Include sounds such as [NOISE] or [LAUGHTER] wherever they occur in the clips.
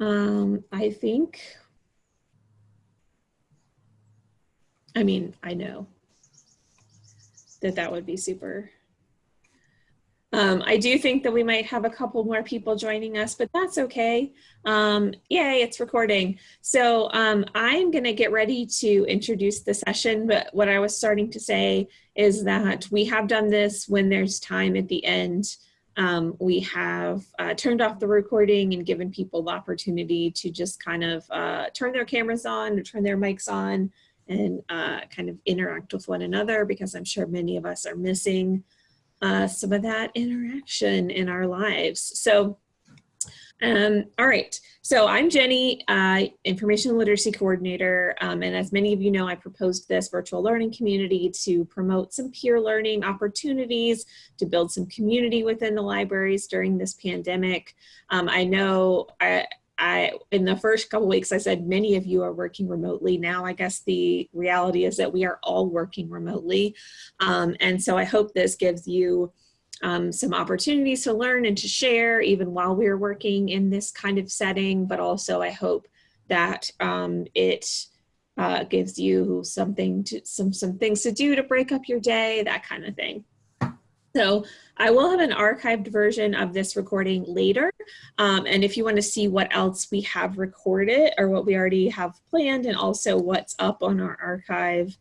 Um, I think, I mean, I know that that would be super. Um, I do think that we might have a couple more people joining us, but that's okay. Um, yay, it's recording. So um, I'm going to get ready to introduce the session, but what I was starting to say is that we have done this when there's time at the end. Um, we have uh, turned off the recording and given people the opportunity to just kind of uh, turn their cameras on or turn their mics on and uh, kind of interact with one another because I'm sure many of us are missing uh, some of that interaction in our lives. So, um, all right, so I'm Jenny, uh, Information Literacy Coordinator, um, and as many of you know, I proposed this virtual learning community to promote some peer learning opportunities, to build some community within the libraries during this pandemic. Um, I know I, I, in the first couple weeks, I said many of you are working remotely. Now, I guess the reality is that we are all working remotely. Um, and so I hope this gives you um, some opportunities to learn and to share even while we're working in this kind of setting, but also I hope that um, it uh, gives you something to, some, some things to do to break up your day, that kind of thing. So I will have an archived version of this recording later. Um, and if you want to see what else we have recorded or what we already have planned and also what's up on our archive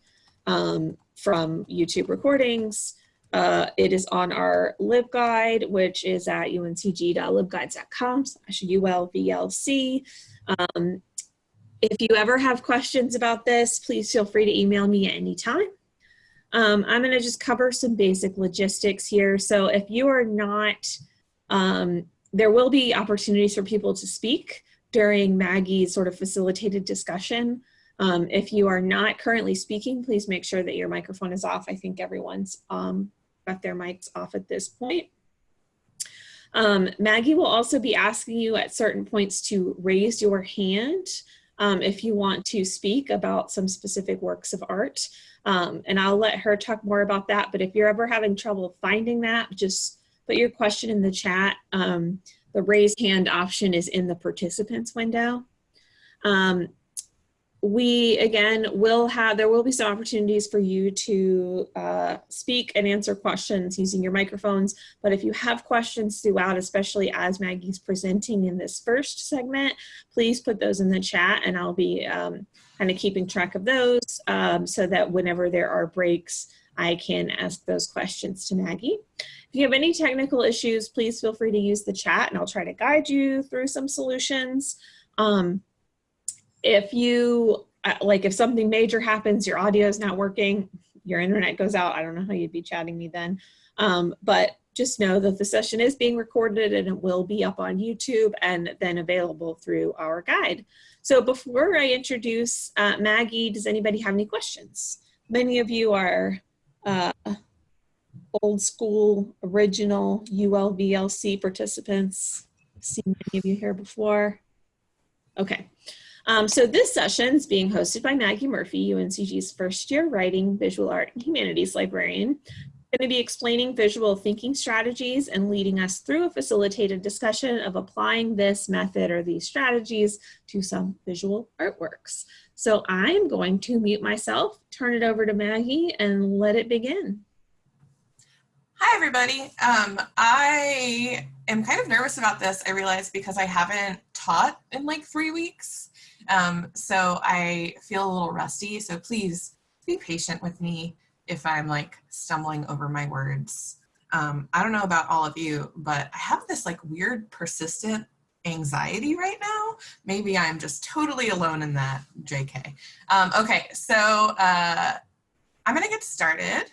um, from YouTube recordings, uh, it is on our LibGuide, which is at uncg.libguides.com slash ulvlc. Um, if you ever have questions about this, please feel free to email me at any time. Um, I'm going to just cover some basic logistics here. So if you are not, um, there will be opportunities for people to speak during Maggie's sort of facilitated discussion. Um, if you are not currently speaking, please make sure that your microphone is off. I think everyone's um, their mics off at this point. Um, Maggie will also be asking you at certain points to raise your hand um, if you want to speak about some specific works of art. Um, and I'll let her talk more about that. But if you're ever having trouble finding that, just put your question in the chat. Um, the raise hand option is in the participants window. Um, we again will have there will be some opportunities for you to uh, speak and answer questions using your microphones but if you have questions throughout especially as Maggie's presenting in this first segment please put those in the chat and I'll be um, kind of keeping track of those um, so that whenever there are breaks I can ask those questions to Maggie. If you have any technical issues please feel free to use the chat and I'll try to guide you through some solutions. Um, if you, uh, like if something major happens, your audio is not working, your internet goes out, I don't know how you'd be chatting me then. Um, but just know that the session is being recorded and it will be up on YouTube and then available through our guide. So before I introduce uh, Maggie, does anybody have any questions? Many of you are uh, old school, original ULVLC participants. Seen many of you here before. Okay, um, so this session is being hosted by Maggie Murphy, UNCG's first year writing, visual art, and humanities librarian. Going to be explaining visual thinking strategies and leading us through a facilitated discussion of applying this method or these strategies to some visual artworks. So I'm going to mute myself, turn it over to Maggie, and let it begin. Hi, everybody. Um, I am kind of nervous about this, I realize, because I haven't taught in like three weeks. Um, so I feel a little rusty, so please be patient with me if I'm like stumbling over my words. Um, I don't know about all of you, but I have this like weird persistent anxiety right now. Maybe I'm just totally alone in that, JK. Um, okay, so uh, I'm gonna get started.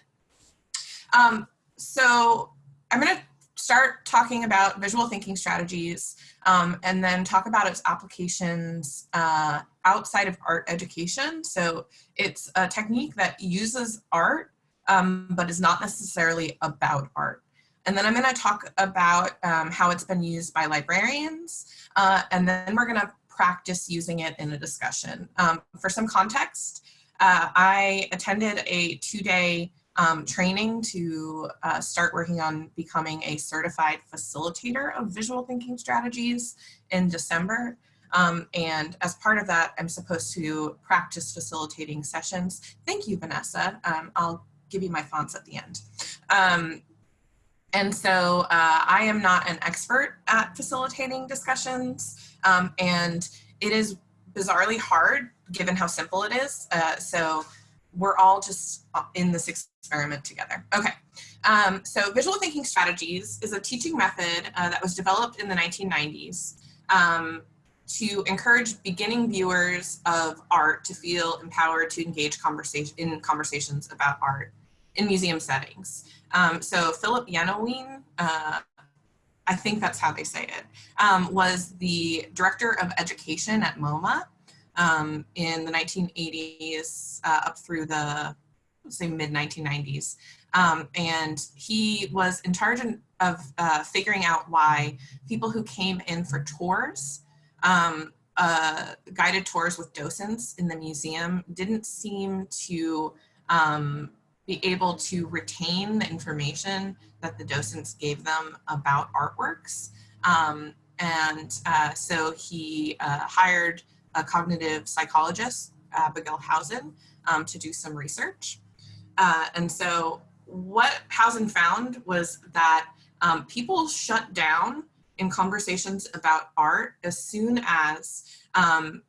Um, so I'm gonna start talking about visual thinking strategies um, and then talk about its applications uh, outside of art education. So it's a technique that uses art, um, but is not necessarily about art. And then I'm gonna talk about um, how it's been used by librarians, uh, and then we're gonna practice using it in a discussion. Um, for some context, uh, I attended a two-day um, training to uh, start working on becoming a certified facilitator of visual thinking strategies in December. Um, and as part of that, I'm supposed to practice facilitating sessions. Thank you, Vanessa. Um, I'll give you my fonts at the end. Um, and so uh, I am not an expert at facilitating discussions um, and it is bizarrely hard given how simple it is. Uh, so we're all just in this experiment together. Okay, um, so visual thinking strategies is a teaching method uh, that was developed in the 1990s um, to encourage beginning viewers of art to feel empowered to engage conversation in conversations about art in museum settings. Um, so Philip Yenawine, uh, I think that's how they say it, um, was the director of education at MoMA um, in the 1980s uh, up through the say mid 1990s. Um, and he was in charge of uh, figuring out why people who came in for tours, um, uh, guided tours with docents in the museum didn't seem to um, be able to retain the information that the docents gave them about artworks. Um, and uh, so he uh, hired a cognitive psychologist, Abigail Housen, um, to do some research. Uh, and so what Housen found was that um, people shut down in conversations about art as soon as um,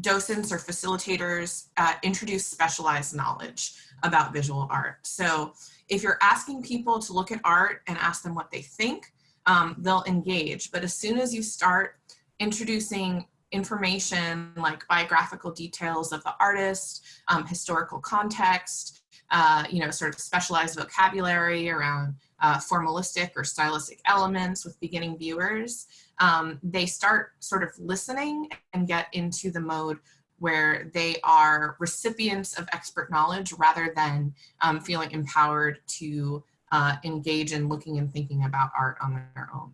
docents or facilitators uh, introduce specialized knowledge about visual art. So if you're asking people to look at art and ask them what they think, um, they'll engage. But as soon as you start introducing information like biographical details of the artist, um, historical context, uh, you know, sort of specialized vocabulary around uh, formalistic or stylistic elements with beginning viewers, um, they start sort of listening and get into the mode where they are recipients of expert knowledge rather than um, feeling empowered to uh, engage in looking and thinking about art on their own.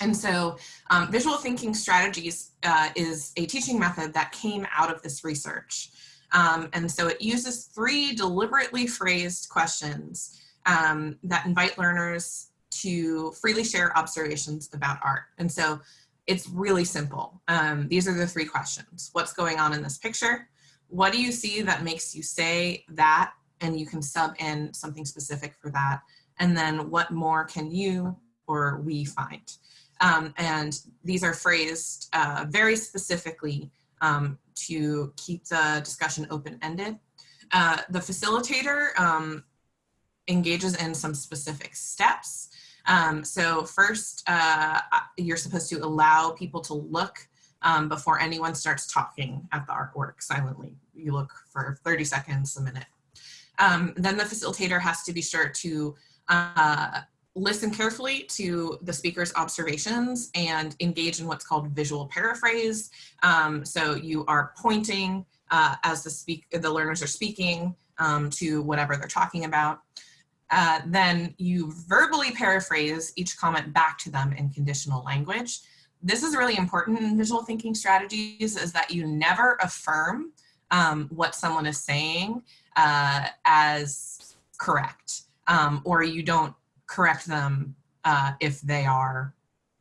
And so um, visual thinking strategies uh, is a teaching method that came out of this research. Um, and so it uses three deliberately phrased questions um, that invite learners to freely share observations about art. And so it's really simple. Um, these are the three questions. What's going on in this picture? What do you see that makes you say that? And you can sub in something specific for that. And then what more can you or we find? Um, and these are phrased uh, very specifically um, to keep the discussion open-ended. Uh, the facilitator um, engages in some specific steps. Um, so first, uh, you're supposed to allow people to look um, before anyone starts talking at the artwork silently. You look for 30 seconds, a minute. Um, then the facilitator has to be sure to uh, listen carefully to the speaker's observations and engage in what's called visual paraphrase. Um, so you are pointing uh, as the, speak the learners are speaking um, to whatever they're talking about. Uh, then you verbally paraphrase each comment back to them in conditional language. This is really important in visual thinking strategies is that you never affirm um, what someone is saying uh, as correct um, or you don't correct them uh, if they are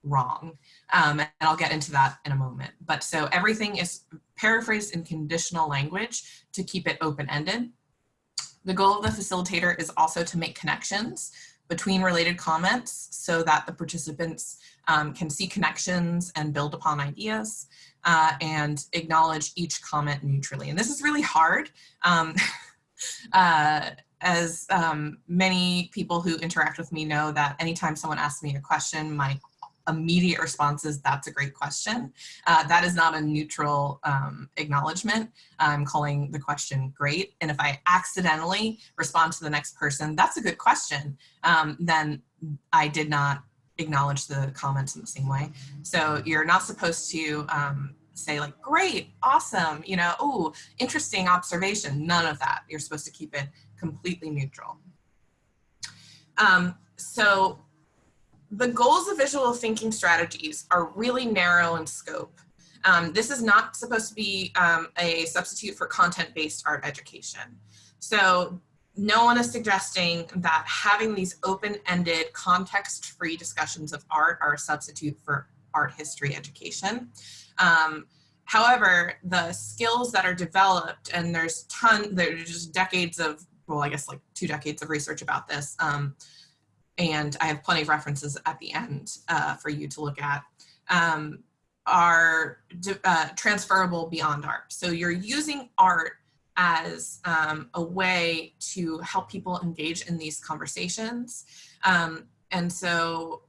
wrong. Um, and I'll get into that in a moment. But so everything is paraphrased in conditional language to keep it open-ended. The goal of the facilitator is also to make connections between related comments so that the participants um, can see connections and build upon ideas uh, and acknowledge each comment neutrally. And this is really hard. Um, [LAUGHS] uh, as um, many people who interact with me know that anytime someone asks me a question, my immediate response is that's a great question. Uh, that is not a neutral um, acknowledgement. I'm calling the question great. And if I accidentally respond to the next person, that's a good question, um, then I did not acknowledge the comments in the same way. So you're not supposed to um, say like, great, awesome, you know, oh, interesting observation. None of that. You're supposed to keep it completely neutral. Um, so the goals of visual thinking strategies are really narrow in scope. Um, this is not supposed to be um, a substitute for content-based art education. So no one is suggesting that having these open-ended context-free discussions of art are a substitute for art history education. Um, however, the skills that are developed, and there's ton, there's just decades of, well, I guess like two decades of research about this, um, and I have plenty of references at the end uh, for you to look at, um, are uh, transferable beyond art. So you're using art as um, a way to help people engage in these conversations. Um, and so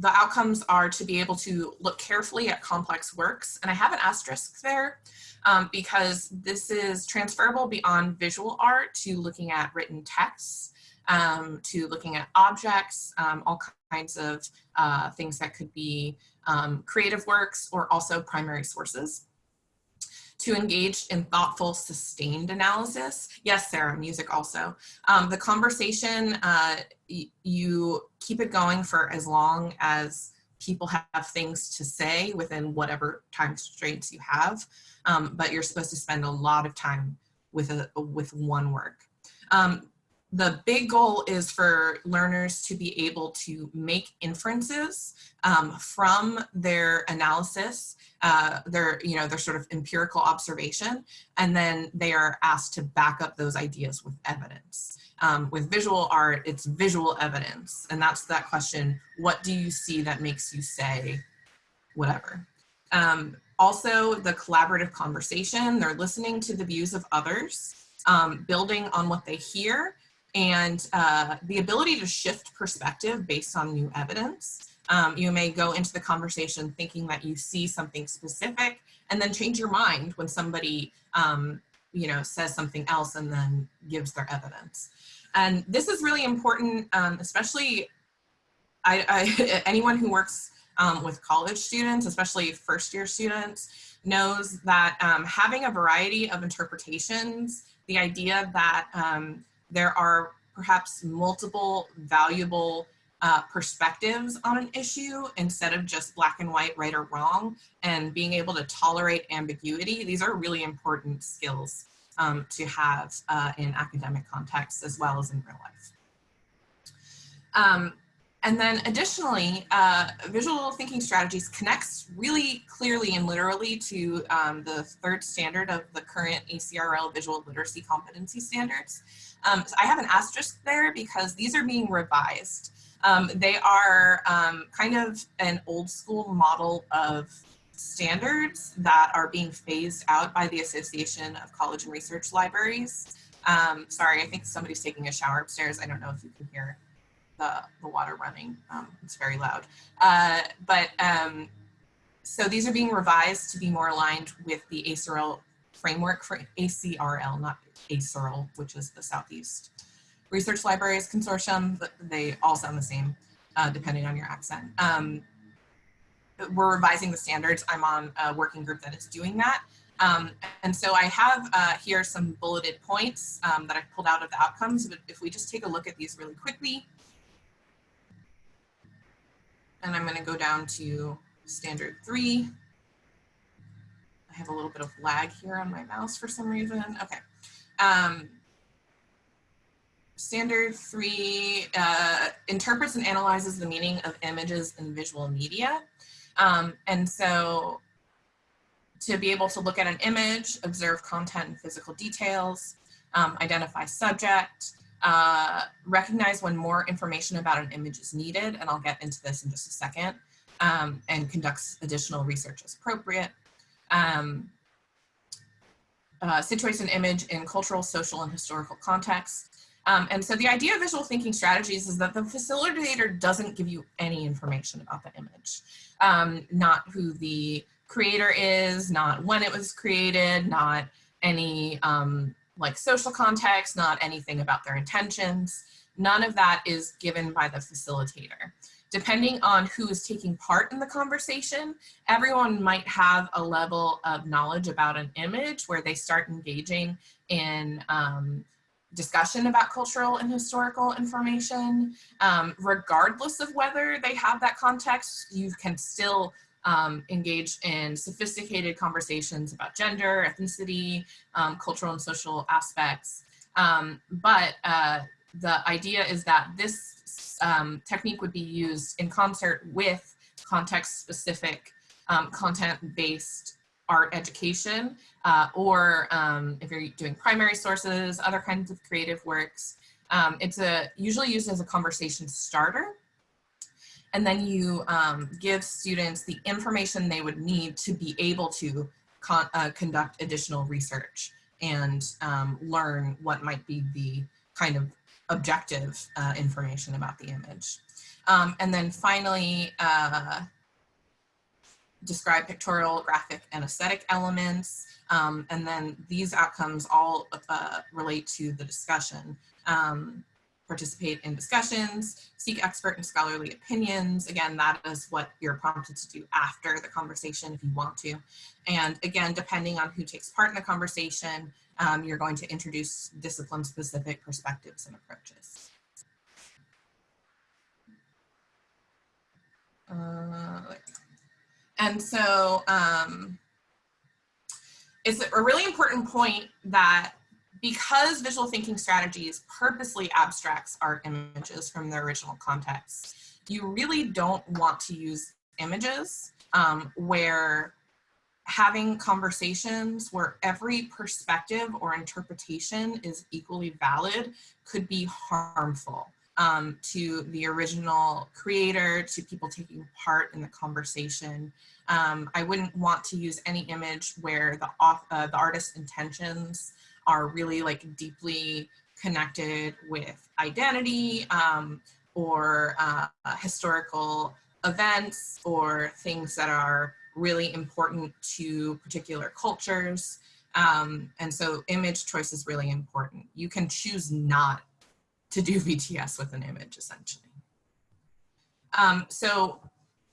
the outcomes are to be able to look carefully at complex works. And I have an asterisk there um, because this is transferable beyond visual art to looking at written texts, um, to looking at objects, um, all kinds of uh, things that could be um, creative works or also primary sources to engage in thoughtful, sustained analysis. Yes, Sarah, music also. Um, the conversation, uh, you keep it going for as long as people have things to say within whatever time constraints you have, um, but you're supposed to spend a lot of time with, a, with one work. Um, the big goal is for learners to be able to make inferences um, from their analysis, uh, their, you know, their sort of empirical observation, and then they are asked to back up those ideas with evidence. Um, with visual art, it's visual evidence, and that's that question, what do you see that makes you say whatever? Um, also, the collaborative conversation, they're listening to the views of others, um, building on what they hear, and uh, the ability to shift perspective based on new evidence. Um, you may go into the conversation thinking that you see something specific and then change your mind when somebody um, you know, says something else and then gives their evidence. And this is really important, um, especially I, I, [LAUGHS] anyone who works um, with college students, especially first year students, knows that um, having a variety of interpretations, the idea that um, there are perhaps multiple valuable uh, perspectives on an issue instead of just black and white, right or wrong, and being able to tolerate ambiguity. These are really important skills um, to have uh, in academic contexts as well as in real life. Um, and then additionally, uh, visual thinking strategies connects really clearly and literally to um, the third standard of the current ACRL visual literacy competency standards. Um, so I have an asterisk there because these are being revised. Um, they are um, kind of an old school model of standards that are being phased out by the Association of College and Research Libraries. Um, sorry, I think somebody's taking a shower upstairs. I don't know if you can hear the, the water running. Um, it's very loud. Uh, but um, so these are being revised to be more aligned with the ACRL framework for ACRL, not ASERL, which is the Southeast Research Libraries Consortium, they all sound the same uh, depending on your accent. Um, we're revising the standards. I'm on a working group that is doing that. Um, and so I have uh, here some bulleted points um, that I've pulled out of the outcomes, but if we just take a look at these really quickly, and I'm gonna go down to standard three. I have a little bit of lag here on my mouse for some reason. Okay. Um, standard three uh, interprets and analyzes the meaning of images in visual media. Um, and so to be able to look at an image, observe content and physical details, um, identify subject, uh, recognize when more information about an image is needed, and I'll get into this in just a second, um, and conducts additional research as appropriate. Um, uh, situates an image in cultural, social, and historical context. Um, and so the idea of visual thinking strategies is that the facilitator doesn't give you any information about the image, um, not who the creator is, not when it was created, not any um, like social context, not anything about their intentions. None of that is given by the facilitator. Depending on who is taking part in the conversation, everyone might have a level of knowledge about an image where they start engaging in um, discussion about cultural and historical information. Um, regardless of whether they have that context, you can still um, engage in sophisticated conversations about gender, ethnicity, um, cultural and social aspects. Um, but uh, the idea is that this um, technique would be used in concert with context-specific, um, content-based art education, uh, or if you're doing primary sources, other kinds of creative works. Um, it's a usually used as a conversation starter. And then you um, give students the information they would need to be able to con uh, conduct additional research and um, learn what might be the kind of objective uh, information about the image. Um, and then finally, uh, describe pictorial, graphic, and aesthetic elements. Um, and then these outcomes all uh, relate to the discussion. Um, participate in discussions, seek expert and scholarly opinions. Again, that is what you're prompted to do after the conversation if you want to. And again, depending on who takes part in the conversation, um, you're going to introduce discipline-specific perspectives and approaches. Uh, and so um, it's a really important point that because visual thinking strategies purposely abstracts art images from their original context, you really don't want to use images um, where having conversations where every perspective or interpretation is equally valid could be harmful um, to the original creator, to people taking part in the conversation. Um, I wouldn't want to use any image where the, uh, the artist's intentions are really like deeply connected with identity um, or uh, historical events or things that are really important to particular cultures. Um, and so image choice is really important. You can choose not to do VTS with an image essentially. Um, so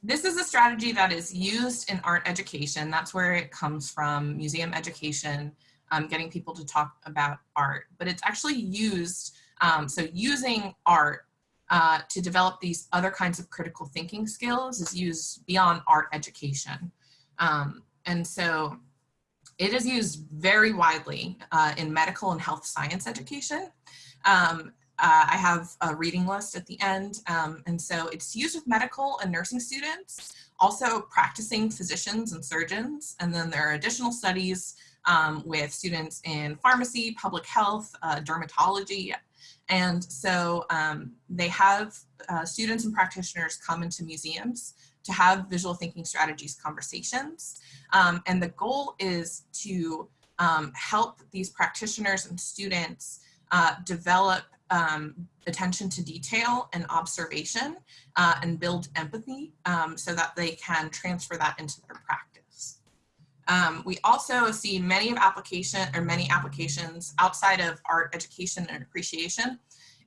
this is a strategy that is used in art education. That's where it comes from, museum education um, getting people to talk about art, but it's actually used, um, so using art uh, to develop these other kinds of critical thinking skills is used beyond art education. Um, and so it is used very widely uh, in medical and health science education. Um, uh, I have a reading list at the end. Um, and so it's used with medical and nursing students, also practicing physicians and surgeons. And then there are additional studies um, with students in pharmacy, public health, uh, dermatology. And so um, they have uh, students and practitioners come into museums to have visual thinking strategies conversations. Um, and the goal is to um, help these practitioners and students uh, develop um, attention to detail and observation uh, and build empathy um, so that they can transfer that into their practice. Um, we also see many of application or many applications outside of art education and appreciation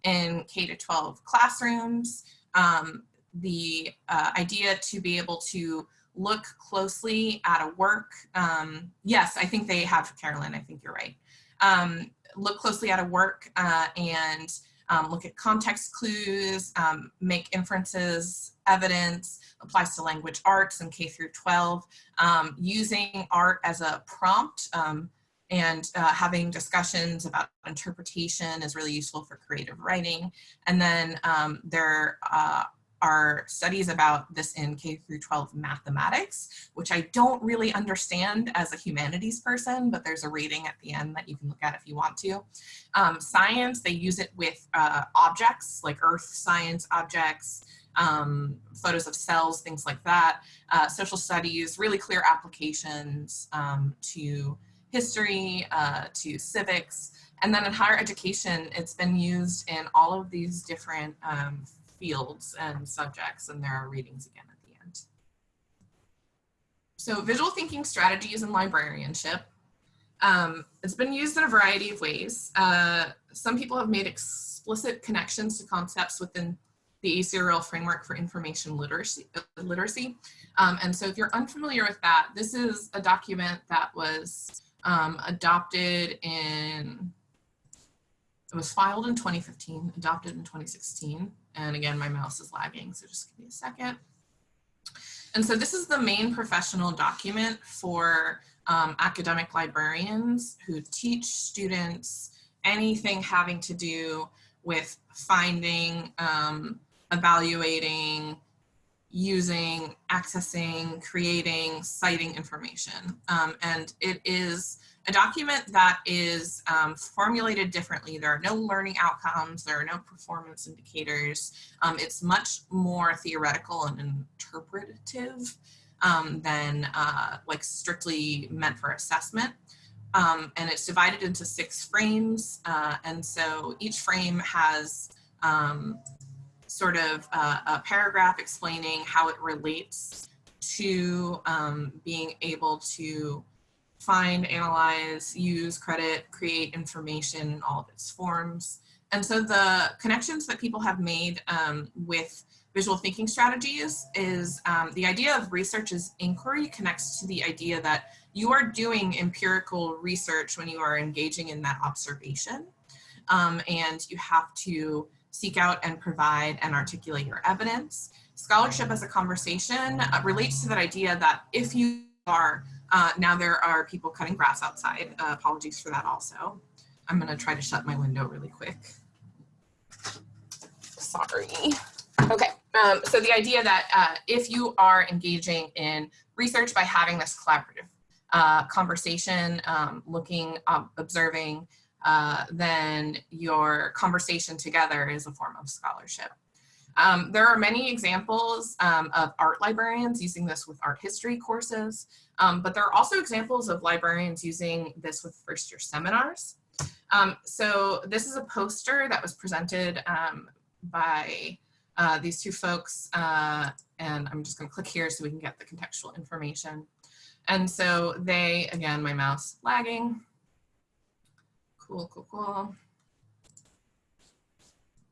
in K to 12 classrooms. Um, the uh, idea to be able to look closely at a work. Um, yes, I think they have, Carolyn, I think you're right. Um, look closely at a work uh, and um, look at context clues, um, make inferences, evidence, applies to language arts and K through 12, um, using art as a prompt um, and uh, having discussions about interpretation is really useful for creative writing. And then um, there uh, are studies about this in K through 12 mathematics, which I don't really understand as a humanities person, but there's a rating at the end that you can look at if you want to. Um, science, they use it with uh, objects like earth science objects, um, photos of cells, things like that. Uh, social studies, really clear applications um, to history, uh, to civics. And then in higher education, it's been used in all of these different um, fields and subjects, and there are readings again at the end. So visual thinking strategies and librarianship. Um, it's been used in a variety of ways. Uh, some people have made explicit connections to concepts within the ACRL framework for information literacy. literacy. Um, and so if you're unfamiliar with that, this is a document that was um, adopted in, it was filed in 2015, adopted in 2016. And again, my mouse is lagging, so just give me a second. And so this is the main professional document for um, academic librarians who teach students anything having to do with finding, um, evaluating, using, accessing, creating, citing information. Um, and it is a document that is um, formulated differently. There are no learning outcomes, there are no performance indicators. Um, it's much more theoretical and interpretative um, than uh, like strictly meant for assessment. Um, and it's divided into six frames. Uh, and so each frame has um, sort of a, a, paragraph explaining how it relates to um, being able to find, analyze, use, credit, create information in all of its forms. And so the connections that people have made um, with visual thinking strategies is um, the idea of research as inquiry connects to the idea that you are doing empirical research when you are engaging in that observation. Um, and you have to seek out and provide and articulate your evidence. Scholarship as a conversation uh, relates to that idea that if you are, uh, now there are people cutting grass outside, uh, apologies for that also. I'm gonna try to shut my window really quick. Sorry. Okay, um, so the idea that uh, if you are engaging in research by having this collaborative uh, conversation, um, looking, observing, uh, then your conversation together is a form of scholarship. Um, there are many examples um, of art librarians using this with art history courses, um, but there are also examples of librarians using this with first year seminars. Um, so this is a poster that was presented um, by uh, these two folks, uh, and I'm just gonna click here so we can get the contextual information. And so they, again, my mouse lagging, Cool, cool, cool.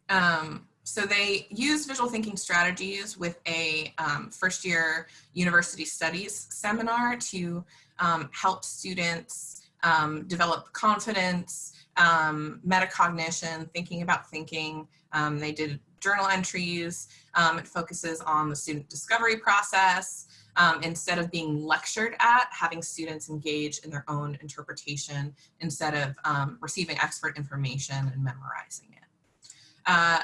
Um, so they use visual thinking strategies with a um, first year university studies seminar to um, help students um, develop confidence, um, metacognition, thinking about thinking. Um, they did journal entries. it focuses on the student discovery process, um, instead of being lectured at, having students engage in their own interpretation instead of um, receiving expert information and memorizing it. Uh,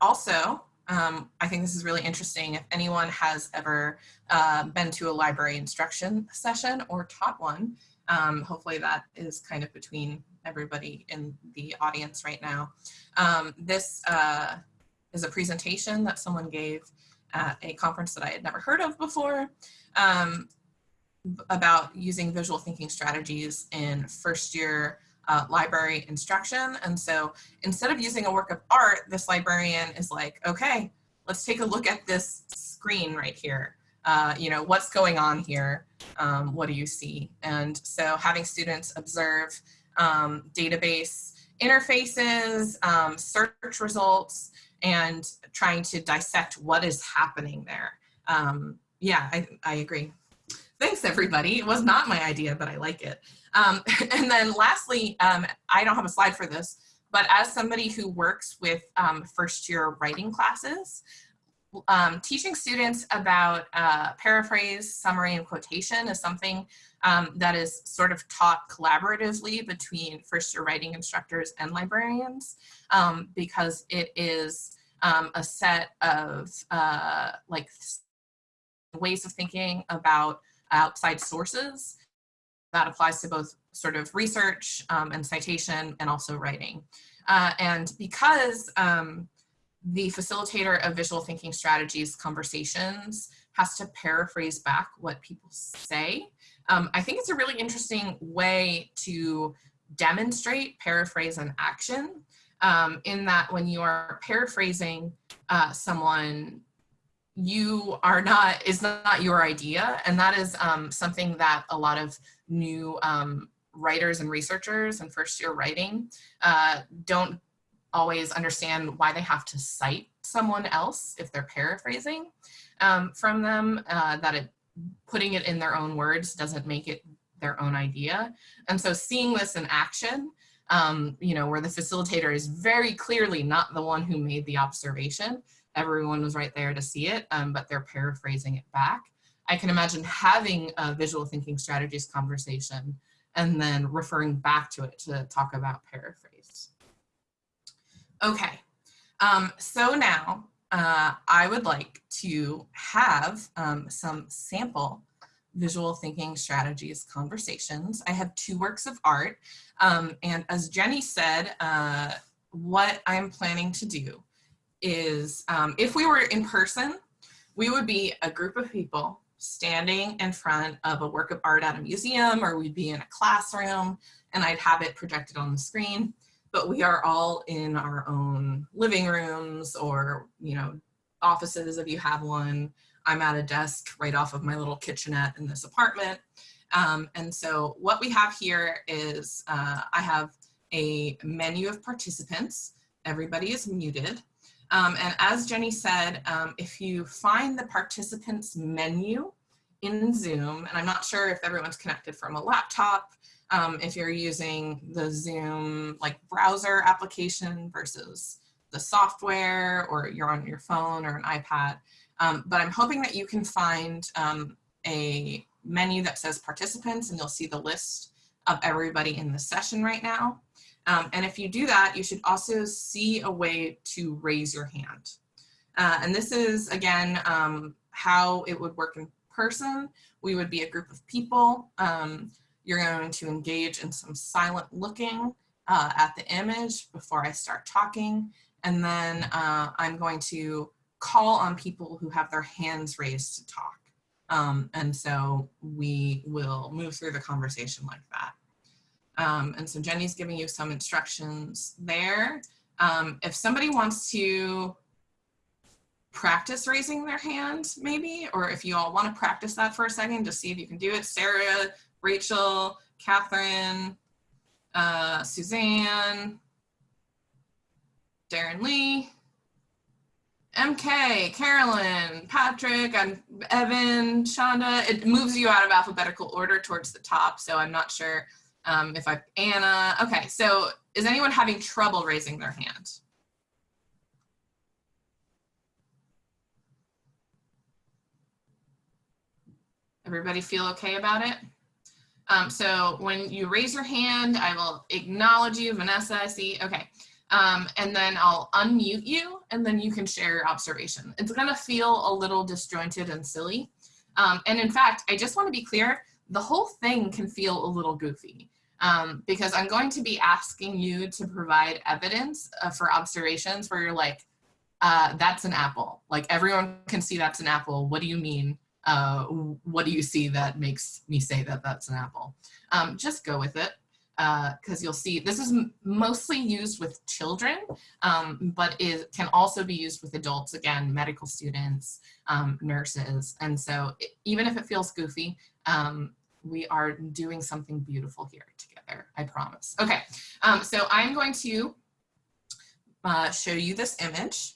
also, um, I think this is really interesting. If anyone has ever uh, been to a library instruction session or taught one, um, hopefully that is kind of between everybody in the audience right now. Um, this uh, is a presentation that someone gave at a conference that I had never heard of before um, about using visual thinking strategies in first year uh, library instruction. And so instead of using a work of art, this librarian is like, okay, let's take a look at this screen right here. Uh, you know, what's going on here? Um, what do you see? And so having students observe um, database interfaces, um, search results, and trying to dissect what is happening there. Um, yeah, I, I agree. Thanks everybody. It was not my idea, but I like it. Um, [LAUGHS] and then lastly, um, I don't have a slide for this, but as somebody who works with um, first year writing classes, um, teaching students about uh, paraphrase, summary, and quotation is something um, that is sort of taught collaboratively between first year writing instructors and librarians um, because it is um, a set of uh, like ways of thinking about outside sources that applies to both sort of research um, and citation and also writing. Uh, and because um, the facilitator of visual thinking strategies conversations has to paraphrase back what people say, um, I think it's a really interesting way to demonstrate paraphrase and action um, in that when you are paraphrasing uh, someone, you are not, is not your idea. And that is um, something that a lot of new um, writers and researchers and first year writing uh, don't always understand why they have to cite someone else if they're paraphrasing um, from them, uh, that it putting it in their own words doesn't make it their own idea. And so seeing this in action um, you know, where the facilitator is very clearly not the one who made the observation. Everyone was right there to see it, um, but they're paraphrasing it back. I can imagine having a visual thinking strategies conversation and then referring back to it to talk about paraphrase. Okay, um, so now uh, I would like to have um, some sample visual thinking strategies conversations. I have two works of art. Um, and as Jenny said, uh, what I'm planning to do is um, if we were in person, we would be a group of people standing in front of a work of art at a museum or we'd be in a classroom and I'd have it projected on the screen. But we are all in our own living rooms or, you know, offices if you have one. I'm at a desk right off of my little kitchenette in this apartment. Um, and so what we have here is uh, I have a menu of participants. Everybody is muted. Um, and as Jenny said, um, if you find the participants menu in Zoom, and I'm not sure if everyone's connected from a laptop, um, if you're using the Zoom like browser application versus the software, or you're on your phone or an iPad. Um, but I'm hoping that you can find um, a menu that says participants and you'll see the list of everybody in the session right now. Um, and if you do that, you should also see a way to raise your hand. Uh, and this is, again, um, how it would work in person. We would be a group of people. You're going to engage in some silent looking uh, at the image before I start talking. And then uh, I'm going to call on people who have their hands raised to talk. Um, and so we will move through the conversation like that. Um, and so Jenny's giving you some instructions there. Um, if somebody wants to practice raising their hand maybe, or if you all want to practice that for a second to see if you can do it. Sarah, Rachel, Catherine, uh, Suzanne, Darren Lee, MK, Carolyn, Patrick, I'm Evan, Shonda. It moves you out of alphabetical order towards the top, so I'm not sure um, if I, Anna. Okay, so is anyone having trouble raising their hand? Everybody feel okay about it? Um, so when you raise your hand, I will acknowledge you, Vanessa, I see, okay. Um, and then I'll unmute you and then you can share your observation. It's gonna feel a little disjointed and silly. Um, and in fact, I just wanna be clear, the whole thing can feel a little goofy um, because I'm going to be asking you to provide evidence uh, for observations where you're like, uh, that's an apple. Like everyone can see that's an apple. What do you mean? Uh, what do you see that makes me say that that's an apple? Um, just go with it because uh, you'll see this is mostly used with children, um, but it can also be used with adults, again, medical students, um, nurses. And so it, even if it feels goofy, um, we are doing something beautiful here together, I promise. Okay, um, so I'm going to uh, show you this image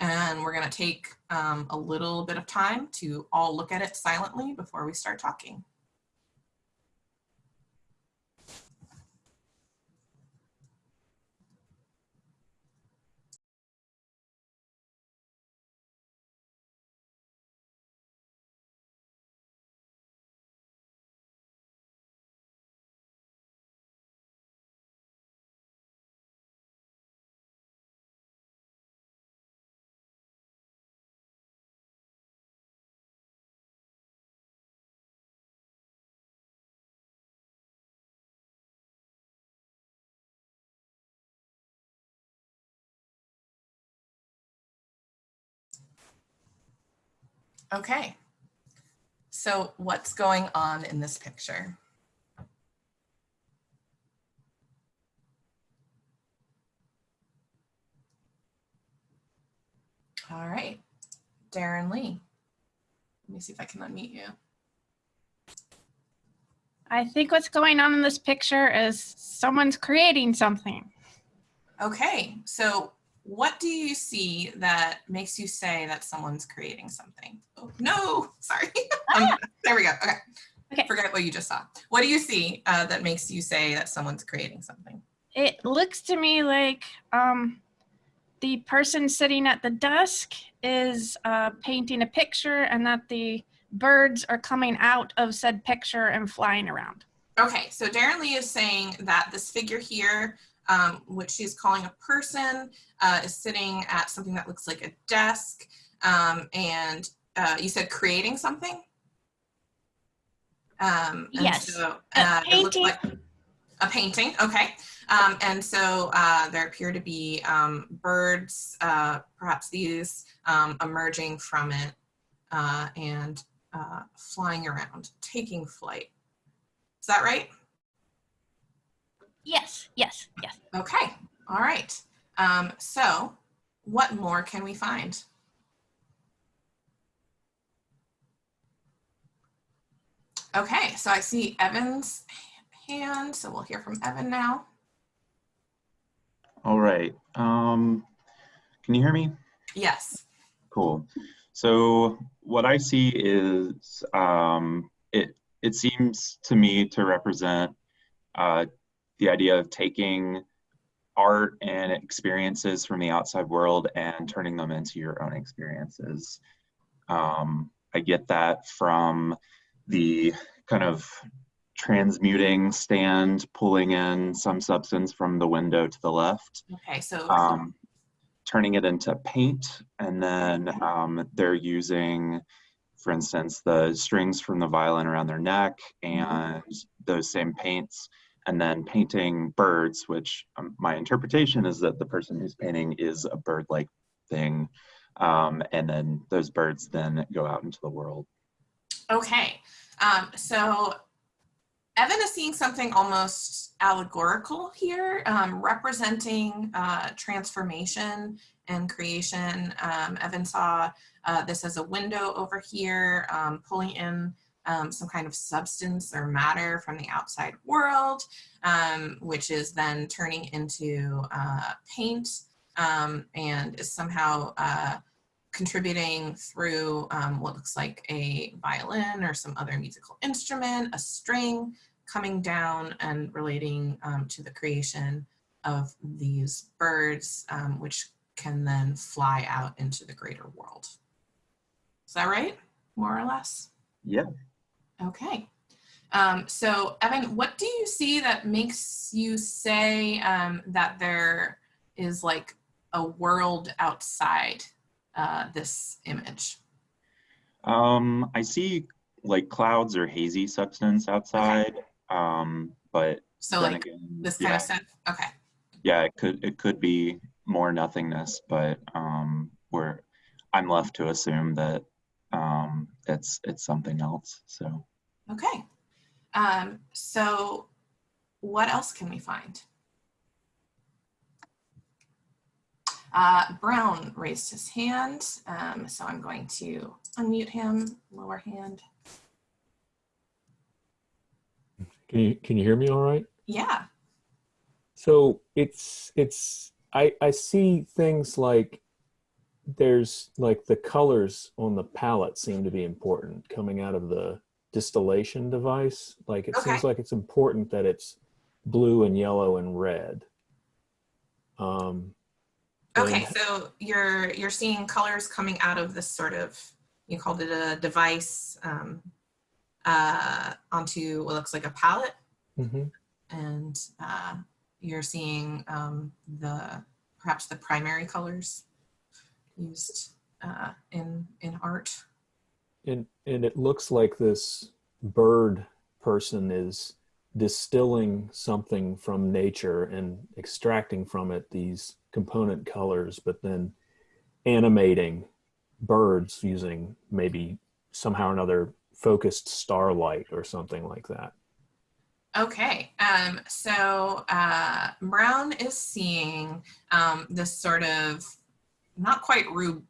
and we're gonna take um, a little bit of time to all look at it silently before we start talking. Okay, so what's going on in this picture? All right, Darren Lee. Let me see if I can unmute you. I think what's going on in this picture is someone's creating something. Okay, so what do you see that makes you say that someone's creating something? Oh, no, [LAUGHS] sorry. Ah. um, there we go. Okay. okay. Forget what you just saw. What do you see uh, that makes you say that someone's creating something? It looks to me like um, the person sitting at the desk is uh, painting a picture and that the birds are coming out of said picture and flying around. Okay, so Darren Lee is saying that this figure here um, which she's calling a person, uh, is sitting at something that looks like a desk. Um, and uh, you said creating something? Um, Yes. So, A uh, it painting. like a painting, okay. Um, and so uh, there appear to be um, birds, uh, perhaps these, um, emerging from it uh, and uh, flying around, taking flight. Is that right? Yes, yes, yes. Okay, all right. Um, so what more can we find? Okay, so I see Evan's hand, so we'll hear from Evan now. All right. Um, can you hear me? Yes. Cool. So what I see is um, it. It seems to me to represent uh, the idea of taking art and experiences from the outside world and turning them into your own experiences. Um, I get that from the kind of transmuting stand, pulling in some substance from the window to the left Okay, so um, turning it into paint and then um, they're using for instance the strings from the violin around their neck and those same paints and then painting birds which um, my interpretation is that the person who's painting is a bird-like thing um, and then those birds then go out into the world Okay, um, so Evan is seeing something almost allegorical here, um, representing uh, transformation and creation. Um, Evan saw uh, this as a window over here, um, pulling in um, some kind of substance or matter from the outside world, um, which is then turning into uh, paint um, and is somehow uh, contributing through um, what looks like a violin or some other musical instrument, a string coming down and relating um, to the creation of these birds, um, which can then fly out into the greater world. Is that right? More or less? yeah Okay. Um, so Evan, what do you see that makes you say um, that there is like a world outside uh, this image? um, i see like clouds or hazy substance outside um, but So like again, this kind yeah. of stuff? Okay. yeah it could it could be more nothingness but um we're i'm left to assume that it's it's something else so Okay. Um, so what else can we find? Uh, Brown raised his hand, um, so I'm going to unmute him, lower hand. Can you can you hear me all right? Yeah. So it's it's I I see things like there's like the colors on the palette seem to be important coming out of the distillation device. Like it seems like it's important that it's blue and yellow and red. Um Okay, and- so you're you're seeing colors coming out of this sort of you called it a device um, uh, onto what looks like a palette, mhm. and uh, you're seeing um, the perhaps the primary colors used uh, in in art. And and it looks like this bird person is distilling something from nature and extracting from it these component colors, but then animating birds using maybe somehow or another focused starlight or something like that. Okay, um, so uh, Brown is seeing um, this sort of not quite Rube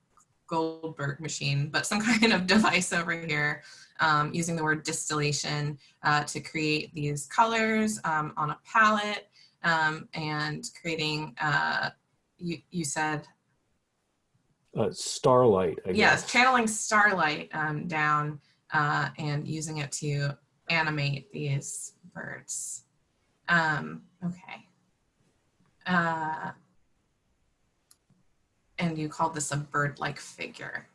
Goldberg machine, but some [LAUGHS] kind of device over here um, using the word distillation uh, to create these colors um, on a palette um, and creating, uh, you, you said, Uh, starlight, I yes, guess. channeling starlight um, down uh, and using it to animate these birds. Um, okay. And you called this a bird-like figure.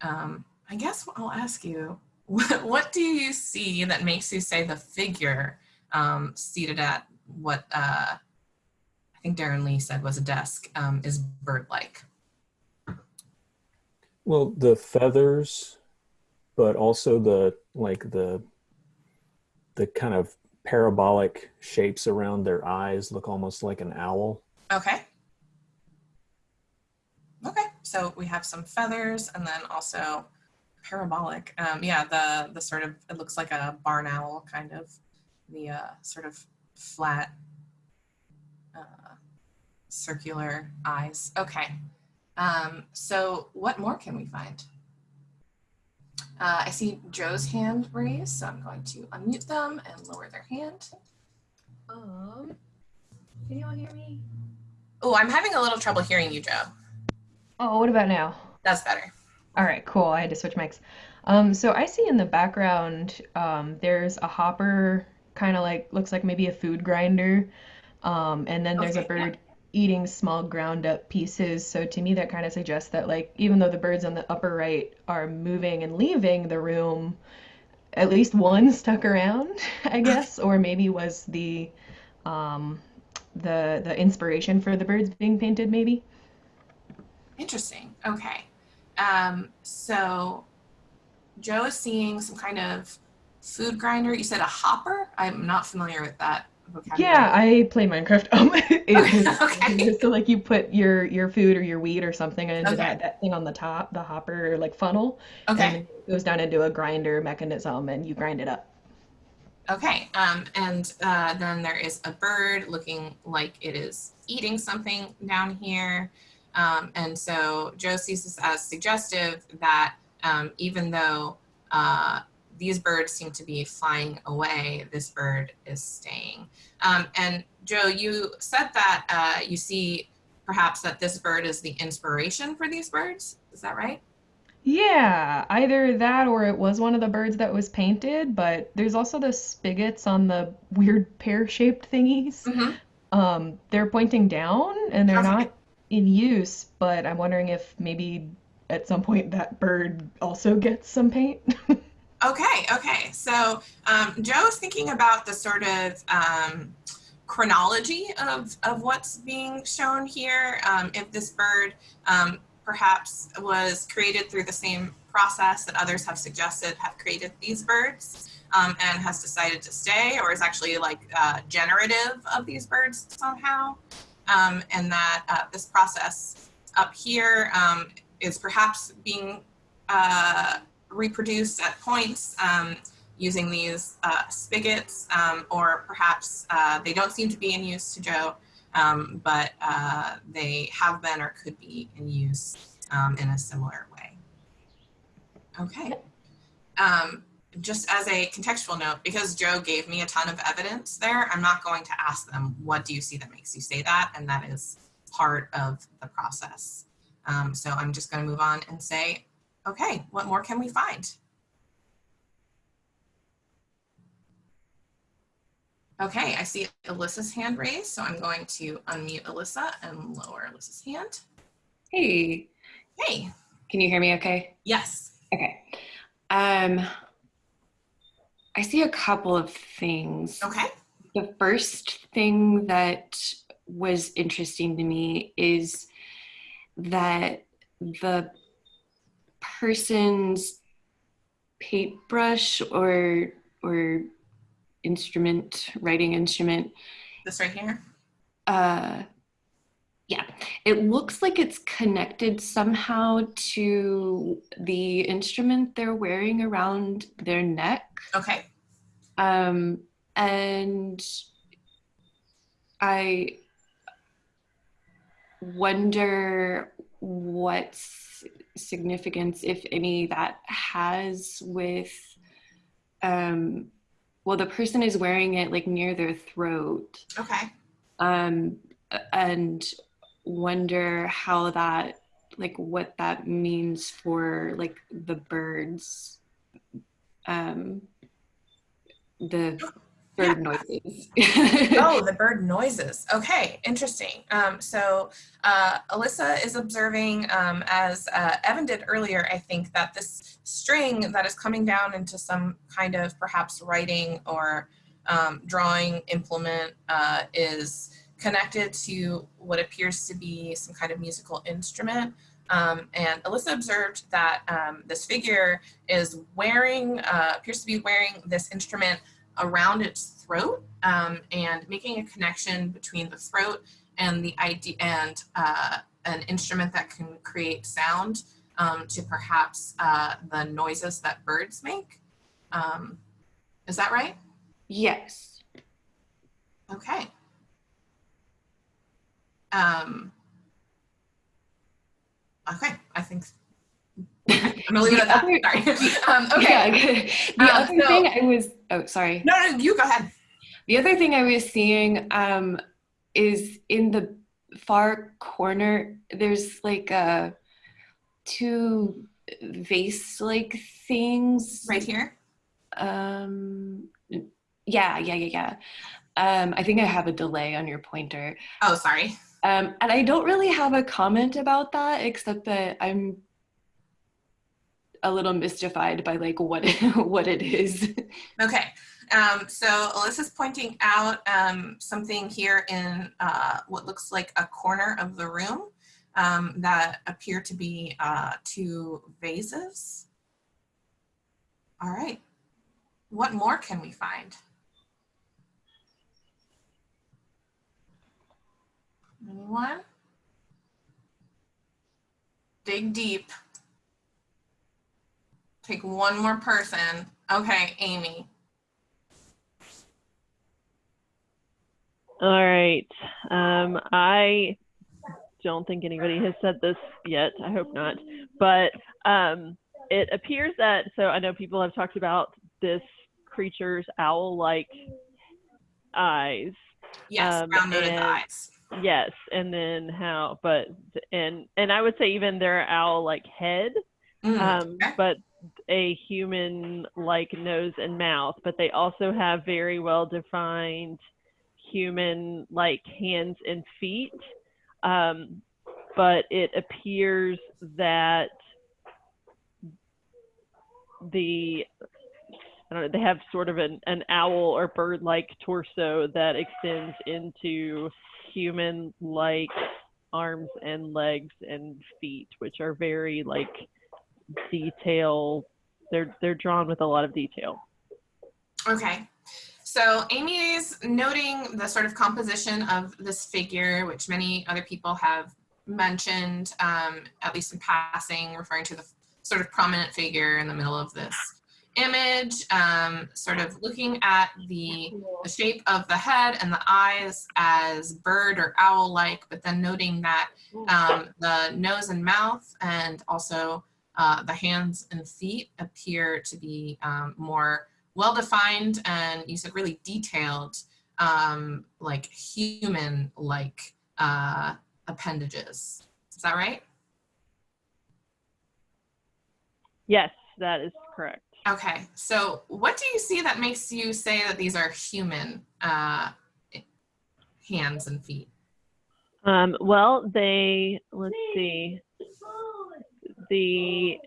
Um, I guess I'll ask you, what, [LAUGHS] what do you see that makes you say the figure um, seated at what uh, I think Darren Lee said was a desk, um, is bird-like. Well, the feathers, but also the like the the kind of parabolic shapes around their eyes look almost like an owl. Okay. So we have some feathers and then also parabolic. Um, yeah, the the sort of it looks like a barn owl kind of the uh, sort of flat uh, circular eyes. Okay. Um, so what more can we find? Uh, I see Joe's hand raised, so I'm going to unmute them and lower their hand. Um, can you all hear me? Oh, I'm having a little trouble hearing you, Joe. Oh, what about now? That's better. All right, cool. I had to switch mics. Um, so I see in the background, um, there's a hopper, kind of like looks like maybe a food grinder, um, and then there's a Okay, yeah. bird eating small ground up pieces. So to me, that kind of suggests that like even though the birds on the upper right are moving and leaving the room, at least one [LAUGHS] stuck around, I guess, or maybe was the um, the the inspiration for the birds being painted, maybe. Interesting. Okay. Um, so Joe is seeing some kind of food grinder. You said a hopper? I'm not familiar with that vocabulary. Yeah, I play Minecraft. Um, [LAUGHS] it- [LAUGHS] Okay. so like you put your your food or your wheat or something into Okay. that, that thing on the top, the hopper or like funnel, Okay. and it goes down into a grinder mechanism and you grind it up. Okay. Um, and uh, then there is a bird looking like it is eating something down here. Um, and so Joe sees this as suggestive that um, even though uh, these birds seem to be flying away, this bird is staying. Um, and Joe, you said that uh, you see perhaps that this bird is the inspiration for these birds. Is that right? Yeah, either that or it was one of the birds that was painted, but there's also the spigots on the weird pear-shaped thingies. Mhm. Um, they're pointing down and they're not in use, but I'm wondering if maybe at some point that bird also gets some paint. [LAUGHS] Okay, okay. So um, Joe's thinking about the sort of um, chronology of, of what's being shown here. Um, if this bird um, perhaps was created through the same process that others have suggested have created these birds um, and has decided to stay or is actually like uh, generative of these birds somehow. Um, and that uh, this process up here um, is perhaps being uh, reproduced at points um, using these uh, spigots, um, or perhaps uh, they don't seem to be in use to Joe, um, but uh, they have been or could be in use um, in a similar way. Okay. Um, just as a contextual note, because Joe gave me a ton of evidence there, I'm not going to ask them, what do you see that makes you say that? And that is part of the process. Um, so I'm just going to move on and say, okay, what more can we find? Okay, I see Alyssa's hand raised, so I'm going to unmute Alyssa and lower Alyssa's hand. Hey, Hey, can you hear me okay? yes. Okay. Um I see a couple of things. Okay, The first thing that was interesting to me is that the person's paintbrush or or instrument, writing instrument, this right here. uh yeah. It looks like it's connected somehow to the instrument they're wearing around their neck. Okay, um and i wonder what significance if any that has with um well the person is wearing it like near their throat. Okay, um, and wonder how that like what that means for like the birds um the bird noises [LAUGHS] oh, the bird noises. Okay, interesting. Um, so uh, Alyssa is observing, um, as uh, Evan did earlier, I think that this string that is coming down into some kind of perhaps writing or um, drawing implement uh, is connected to what appears to be some kind of musical instrument. Um, and Alyssa observed that um, this figure is wearing, uh, appears to be wearing this instrument around its throat um, and making a connection between the throat and the idea and uh, an instrument that can create sound um, to perhaps uh, the noises that birds make. Um, is that right? Yes. Okay. Um, okay, I think [LAUGHS] I'm gonna leave it at that. Sorry. [LAUGHS] Um, okay. Yeah. The Um, other so- thing I was, oh, sorry. No, no, you go ahead. The other thing I was seeing um, is in the far corner, there's like uh, two vase-like things. Right here. Um, yeah, yeah, yeah, yeah. Um, I think I have a delay on your pointer. Oh, sorry. Um, and I don't really have a comment about that, except that I'm a little mystified by like what [LAUGHS] what it is. Okay. Um, so Alyssa's pointing out um, something here in uh, what looks like a corner of the room um, that appear to be uh, two vases. All right. What more can we find? Anyone? Dig deep. Take one more person. Okay, Amy. All right. Um, I don't think anybody has said this yet. I hope not. But um, it appears that, so I know people have talked about this creature's owl like eyes. Yes, Um, round noted eyes. Yes. And then how, but, and, and I would say even their owl like head, Mm, um, okay. but a human like nose and mouth, but they also have very well defined human like hands and feet. Um, but it appears that the I don't know, they have sort of an, an owl or bird like torso that extends into human like arms and legs and feet, which are very like detail they're they're drawn with a lot of detail. Okay. So Amy's noting the sort of composition of this figure, which many other people have mentioned, um, at least in passing, referring to the sort of prominent figure in the middle of this image, um, sort of looking at the, the shape of the head and the eyes as bird or owl-like, but then noting that um, the nose and mouth and also uh, the hands and feet appear to be um, more well-defined and you said really detailed, um, like human-like uh, appendages. Is that right? Yes, that is correct. Okay, so what do you see that makes you say that these are human uh, hands and feet? Um, well, they let's see. The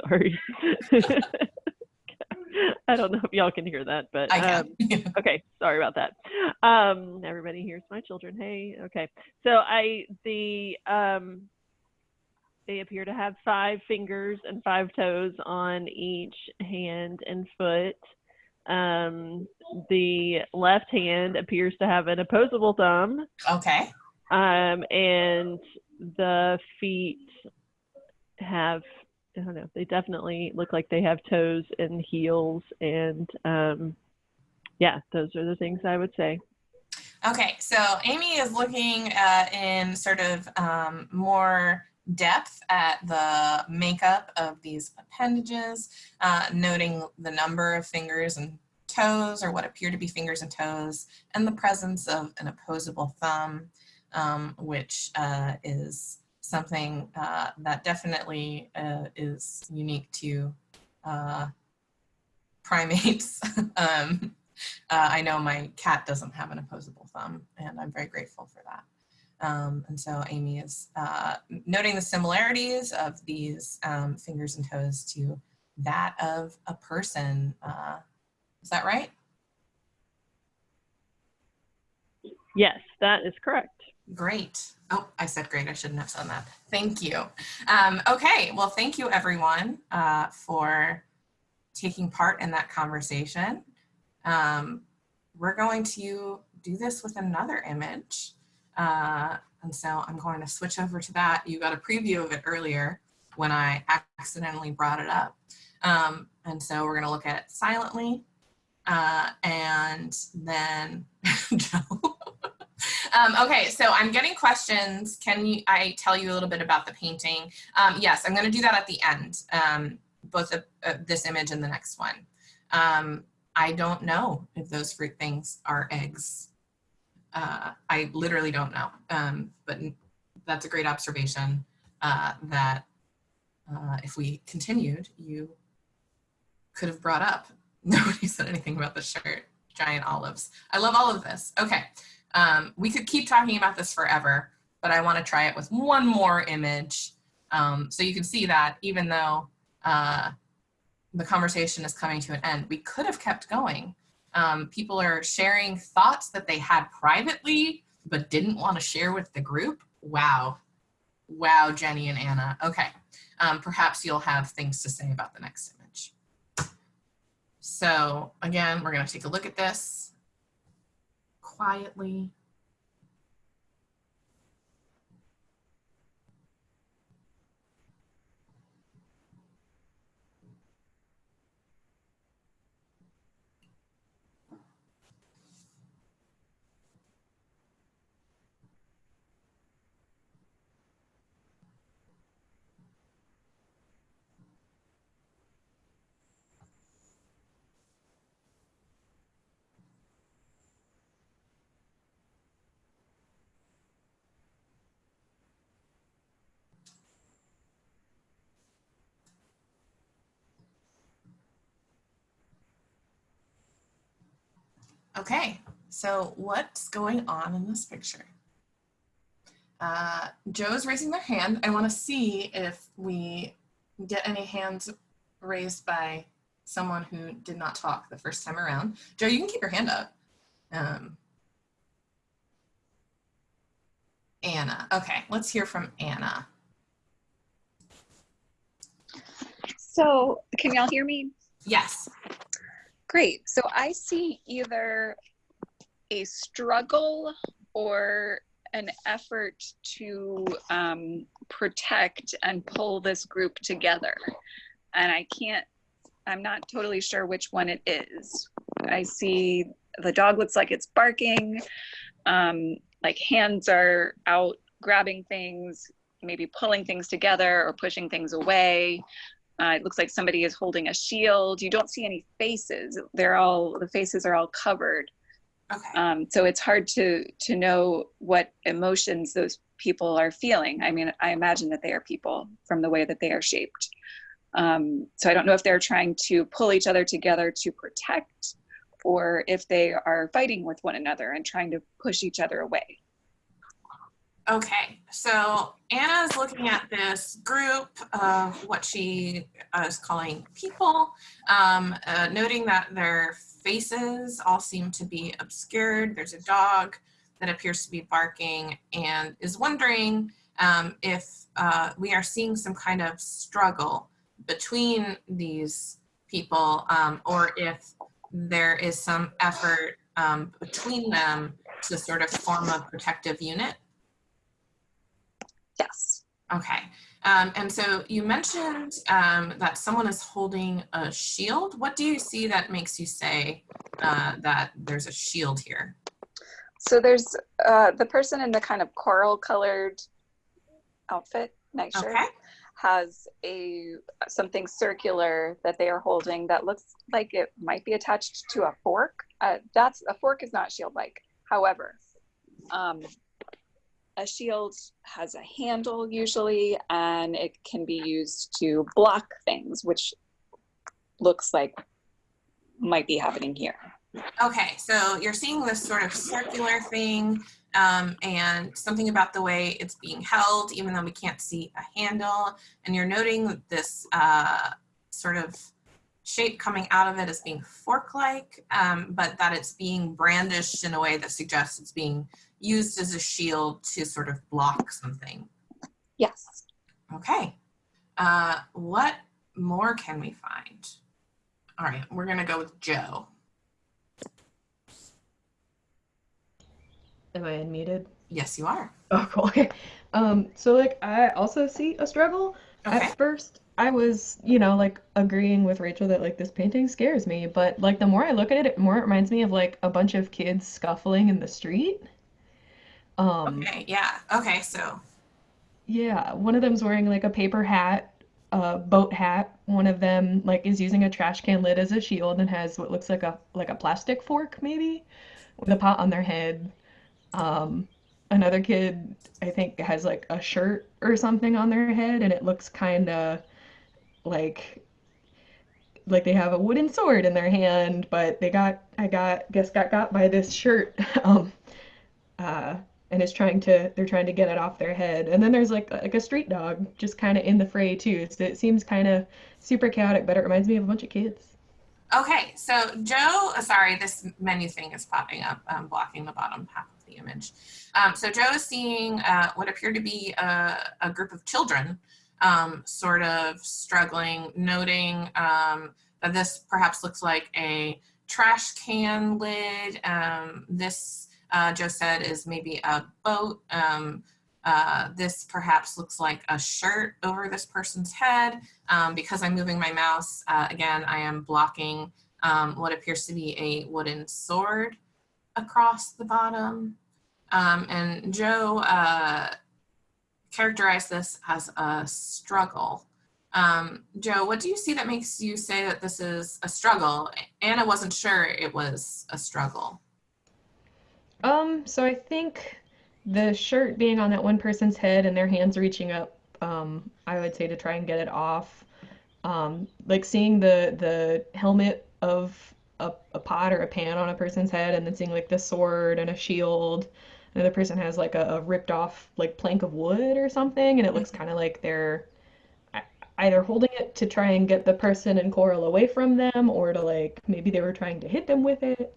sorry. [LAUGHS] I don't know if y'all can hear that, but um, [LAUGHS] okay sorry about that um everybody hears my children hey okay so i the um they appear to have five fingers and five toes on each hand and foot um the left hand appears to have an opposable thumb okay, um and the feet have I don't know. They definitely look like they have toes and heels, and um, yeah, those are the things I would say. okay. So Amy is looking uh, in sort of um, more depth at the makeup of these appendages, uh, noting the number of fingers and toes, or what appear to be fingers and toes, and the presence of an opposable thumb, um, which uh, is something uh, that definitely uh, is unique to uh, primates. [LAUGHS] um, uh, I know my cat doesn't have an opposable thumb, and I'm very grateful for that. Um, and so Amy is uh, noting the similarities of these um, fingers and toes to that of a person. Uh, is that right? Yes, that is correct. Great. Oh, I said great. I shouldn't have said that. Thank you. Um, okay. Well, thank you everyone uh, for taking part in that conversation. Um, we're going to do this with another image. Uh, and so I'm going to switch over to that. You got a preview of it earlier when I accidentally brought it up. Um, and so we're going to look at it silently. Uh, and then [LAUGHS] um, okay, so I'm getting questions. Can you, I tell you a little bit about the painting? Um, yes, I'm going to do that at the end, um, both of uh, this image and the next one. Um, I don't know if those fruit things are eggs. Uh, I literally don't know, um, but that's a great observation uh, that uh, if we continued, you could have brought up. [LAUGHS] Nobody said anything about the shirt, giant olives. I love all of this. Okay, um, we could keep talking about this forever, but I want to try it with one more image. Um, so you can see that even though uh, the conversation is coming to an end, we could have kept going. Um, people are sharing thoughts that they had privately, but didn't want to share with the group. Wow. Wow, Jenny and Anna. Okay. Um, perhaps you'll have things to say about the next image. So again, we're going to take a look at this quietly. Okay, so what's going on in this picture? Uh, Joe's raising their hand. I want to see if we get any hands raised by someone who did not talk the first time around. Joe, you can keep your hand up. Um, Anna. Okay, let's hear from Anna. So, can y'all hear me? Yes. Great. So I see either a struggle or an effort to um, protect and pull this group together. And I can't, I'm not totally sure which one it is. I see the dog looks like it's barking, um, like hands are out grabbing things, maybe pulling things together or pushing things away. Uh, it looks like somebody is holding a shield. You don't see any faces. They're all the faces are all covered. Okay. Um, so it's hard to to know what emotions those people are feeling. I mean, I imagine that they are people from the way that they are shaped. Um, so I don't know if they're trying to pull each other together to protect, or if they are fighting with one another and trying to push each other away. Okay, so Anna is looking at this group of what she uh, is calling people, um, uh, noting that their faces all seem to be obscured. There's a dog that appears to be barking and is wondering um, if uh, we are seeing some kind of struggle between these people um, or if there is some effort um, between them to sort of form a protective unit. Yes. Okay. Um, and so you mentioned um, that someone is holding a shield. What do you see that makes you say uh, that there's a shield here? So there's uh, the person in the kind of coral colored outfit, nightshirt, Okay. has a something circular that they are holding that looks like it might be attached to a fork. Uh, that's a fork is not shield like. However, um, a shield has a handle usually, and it can be used to block things, which looks like might be happening here. Okay, so you're seeing this sort of circular thing um, and something about the way it's being held, even though we can't see a handle. And you're noting this uh, sort of shape coming out of it as being fork-like, um, but that it's being brandished in a way that suggests it's being used as a shield to sort of block something. Yes. Okay. Uh, what more can we find? All right, we're gonna go with Joe. Am I unmuted? Yes, you are. [LAUGHS] Oh, cool. Okay. Um, so like I also see a struggle. Okay. At first, I was, you know, like agreeing with Rachel that like this painting scares me, but like the more I look at it, it more it reminds me of like a bunch of kids scuffling in the street. Um, Okay, yeah. Okay, so yeah, one of them's wearing like a paper hat, a boat hat. One of them like is using a trash can lid as a shield and has what looks like a like a plastic fork maybe with a pot on their head. Um, another kid I think has like a shirt or something on their head and it looks kind of like like they have a wooden sword in their hand, but they got I got guess got got by this shirt. [LAUGHS] Um, uh, and is trying to they're trying to get it off their head. And then there's like like a street dog just kind of in the fray too. So it seems kind of super chaotic, but it reminds me of a bunch of kids. Okay, so Joe, uh, sorry, this menu thing is popping up, um, blocking the bottom half of the image. Um, so Joe is seeing uh, what appear to be a, a group of children um, sort of struggling, noting um, that this perhaps looks like a trash can lid. Um, this, uh, Joe said, is maybe a boat. Um, uh, this perhaps looks like a shirt over this person's head. Um, because I'm moving my mouse, uh, again, I am blocking um, what appears to be a wooden sword across the bottom. Um, and Joe uh, characterized this as a struggle. Um, Joe, what do you see that makes you say that this is a struggle? Anna wasn't sure it was a struggle. Um, so I think the shirt being on that one person's head and their hands reaching up, um, I would say to try and get it off. Um, like seeing the the helmet of a, a pot or a pan on a person's head and then seeing like the sword and a shield. Another person has like a, a ripped off like plank of wood or something, and it looks kind of like they're either holding it to try and get the person and Coral away from them, or to like maybe they were trying to hit them with it.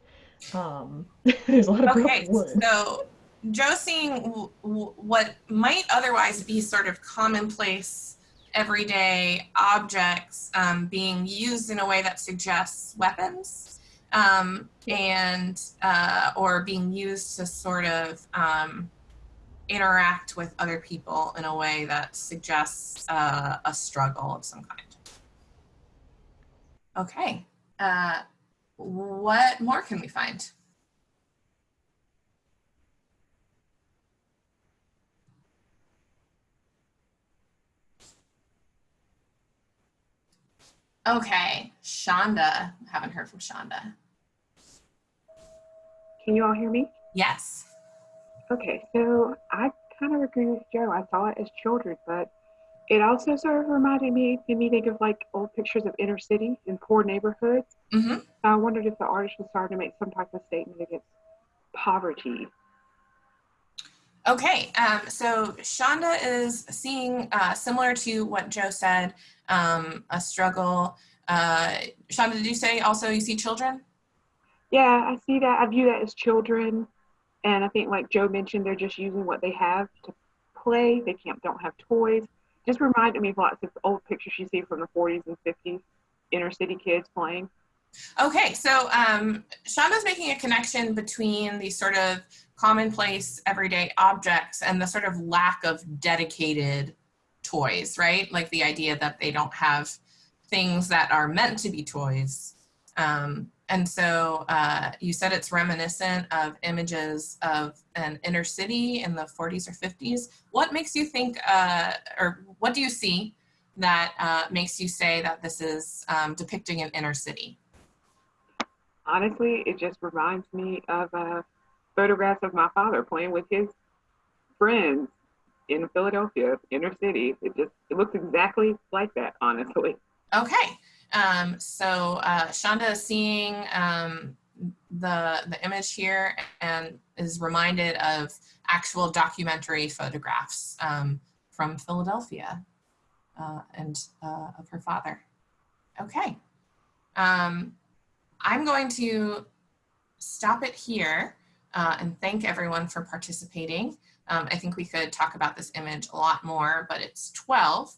Um, [LAUGHS] there's a lot of Okay, wood. so Joe seeing w- w- what might otherwise be sort of commonplace, everyday objects um, being used in a way that suggests weapons, um, and uh, or being used to sort of um, interact with other people in a way that suggests uh, a struggle of some kind. Okay, uh, what more can we find? Okay, Shonda. Haven't heard from Shonda. Can you all hear me? Yes. Okay, so I kind of agree with Joe. I saw it as children, but it also sort of reminded me, made me think of like old pictures of inner city and poor neighborhoods. Hmm I wondered if the artist was starting to make some type of statement against poverty. Okay, um, so Shonda is seeing, uh, similar to what Joe said, um, a struggle. Uh, Shonda, did you say also you see children? Yeah, I see that. I view that as children, and I think like Joe mentioned, they're just using what they have to play. They can't don't have toys. Just reminded me of lots of old pictures you see from the 40s and 50s, inner city kids playing. Okay, so um, Shonda's making a connection between these sort of commonplace everyday objects and the sort of lack of dedicated toys, right? Like the idea that they don't have things that are meant to be toys. Um, and so uh, you said it's reminiscent of images of an inner city in the 40s or 50s. What makes you think, uh, or what do you see that uh, makes you say that this is um, depicting an inner city? Honestly, it just reminds me of uh, photographs of my father playing with his friends in Philadelphia, inner city. It just it looks exactly like that, honestly. Okay. Um, so uh, Shonda is seeing um, the the image here and is reminded of actual documentary photographs um, from Philadelphia uh, and uh, of her father. Okay. um, I'm going to stop it here uh, and thank everyone for participating. Um, I think we could talk about this image a lot more, but it's 12.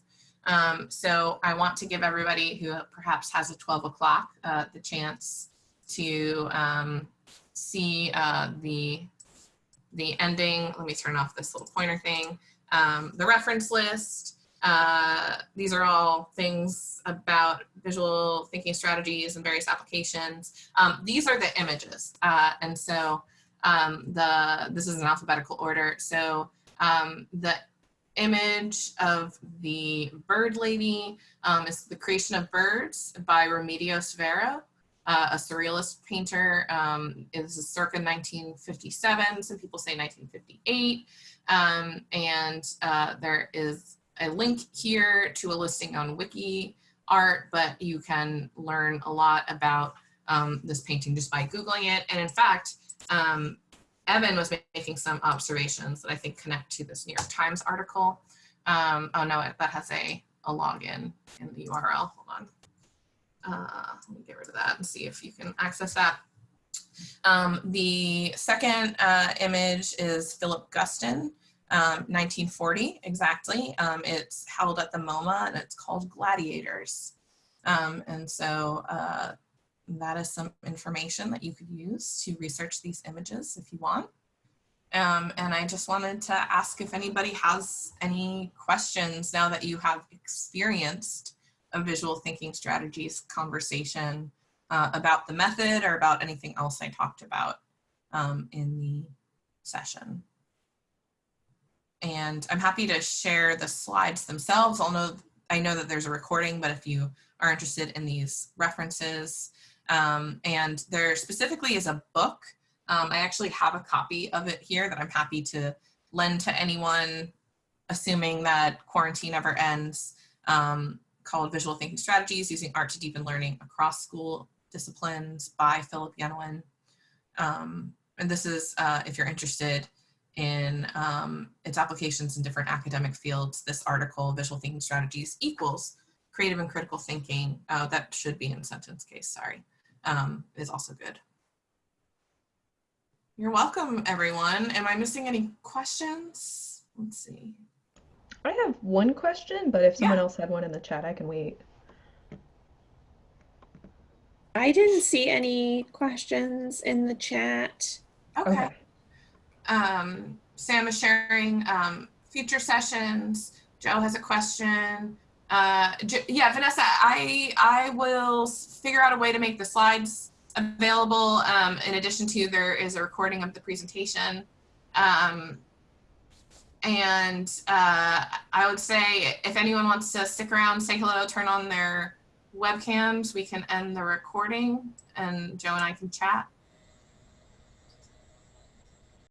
Um, so I want to give everybody who perhaps has a 12 o'clock uh, the chance to um, see uh, the, the ending. Let me turn off this little pointer thing. Um, the reference list. Uh, these are all things about visual thinking strategies and various applications. Um, these are the images. Uh, and so um, the this is an alphabetical order. So um, the image of the bird lady um, is The Creation of Birds by Remedios Varo, uh, a surrealist painter. Um, it is circa 1957. Some people say 1958. Um, and uh, there is a link here to a listing on Wiki Art, but you can learn a lot about um, this painting just by Googling it. And in fact, um, Evan was making some observations that I think connect to this New York Times article. Um, oh no, that has a, a login in the URL. Hold on. Uh, let me get rid of that and see if you can access that. Um, the second uh, image is Philip Guston, um, 1940 exactly. Um, it's held at the MoMA and it's called Gladiators. Um, and so uh, that is some information that you could use to research these images if you want. Um, and I just wanted to ask if anybody has any questions now that you have experienced a visual thinking strategies conversation uh, about the method or about anything else I talked about um, in the session. And I'm happy to share the slides themselves. I'll know, I know that there's a recording, but if you are interested in these references, um, and there specifically is a book. Um, I actually have a copy of it here that I'm happy to lend to anyone, assuming that quarantine ever ends, um, called Visual Thinking Strategies Using Art to Deepen Learning Across School Disciplines by Philip Yenawine. Um, and this is, uh, if you're interested in um, its applications in different academic fields, this article, Visual Thinking Strategies equals creative and critical thinking, uh, that should be in sentence case, sorry um, is also good. You're welcome, everyone. Am I missing any questions? Let's see. I have one question, but if someone Yeah. else had one in the chat, I can wait. I didn't see any questions in the chat. Okay. Okay. Um, Sam is sharing um, future sessions. Joe has a question. Uh, yeah, Vanessa, I I will figure out a way to make the slides available. Um, in addition to there is a recording of the presentation. Um, and uh, I would say if anyone wants to stick around, say hello, turn on their webcams, we can end the recording and Joe and I can chat.